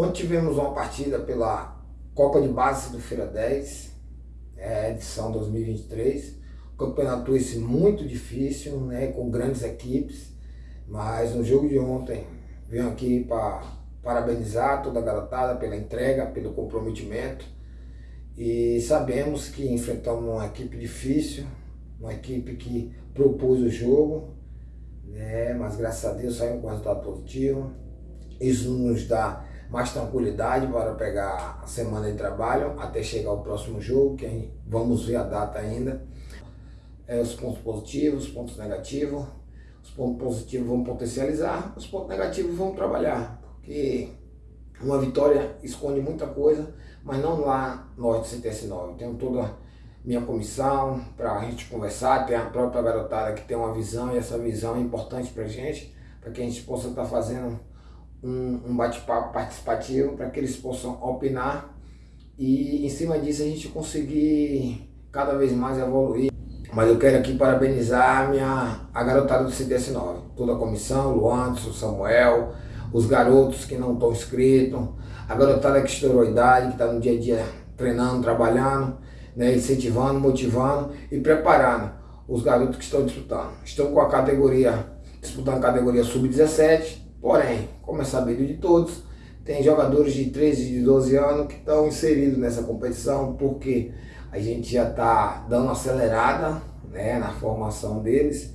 Ontem tivemos uma partida pela Copa de Base do Feira 10, é, edição 2023. Campeonato esse muito difícil, né, com grandes equipes, mas no jogo de ontem venho aqui para parabenizar toda a garotada pela entrega, pelo comprometimento e sabemos que enfrentamos uma equipe difícil, uma equipe que propôs o jogo, né, mas graças a Deus saímos com resultado positivo. Isso nos dá mais tranquilidade para pegar a semana de trabalho até chegar o próximo jogo, que vamos ver a data ainda. É, os pontos positivos, os pontos negativos. Os pontos positivos vão potencializar, os pontos negativos vão trabalhar, porque uma vitória esconde muita coisa, mas não lá nós do CTS9. Tenho toda minha comissão para a gente conversar, tem a própria garotada que tem uma visão e essa visão é importante para a gente, para que a gente possa estar tá fazendo um, um bate-papo participativo para que eles possam opinar e em cima disso a gente conseguir cada vez mais evoluir. Mas eu quero aqui parabenizar a, minha, a garotada do CDS9, toda a comissão, o o Samuel, os garotos que não estão inscritos, a garotada que estourou a idade, que está no dia a dia treinando, trabalhando, né, incentivando, motivando e preparando os garotos que estão disputando. Estão com a categoria, disputando a categoria sub-17, Porém, como é sabido de todos, tem jogadores de 13 e de 12 anos que estão inseridos nessa competição porque a gente já está dando acelerada né, na formação deles